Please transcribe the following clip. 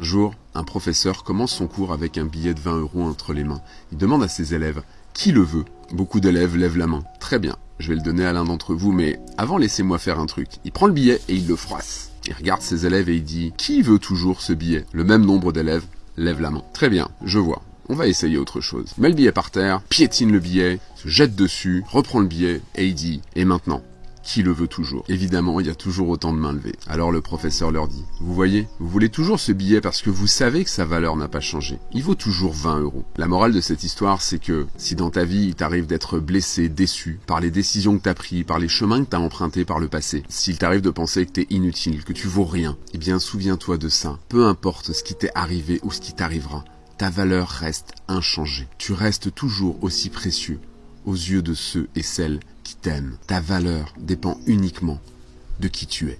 Un jour, un professeur commence son cours avec un billet de 20 euros entre les mains. Il demande à ses élèves qui le veut? Beaucoup d'élèves lèvent la main. Très bien, je vais le donner à l'un d'entre vous, mais avant laissez-moi faire un truc. Il prend le billet et il le froisse. Il regarde ses élèves et il dit Qui veut toujours ce billet? Le même nombre d'élèves lève la main. Très bien, je vois. On va essayer autre chose. Met le billet par terre, piétine le billet, se jette dessus, reprend le billet et il dit Et maintenant? Qui le veut toujours. Évidemment, il y a toujours autant de mains levées. Alors le professeur leur dit, vous voyez, vous voulez toujours ce billet parce que vous savez que sa valeur n'a pas changé. Il vaut toujours 20 euros. La morale de cette histoire, c'est que si dans ta vie il t'arrive d'être blessé, déçu par les décisions que t'as prises, par les chemins que t'as empruntés par le passé, s'il t'arrive de penser que t'es inutile, que tu vaux rien, eh bien souviens-toi de ça. Peu importe ce qui t'est arrivé ou ce qui t'arrivera, ta valeur reste inchangée. Tu restes toujours aussi précieux aux yeux de ceux et celles Ta valeur dépend uniquement de qui tu es.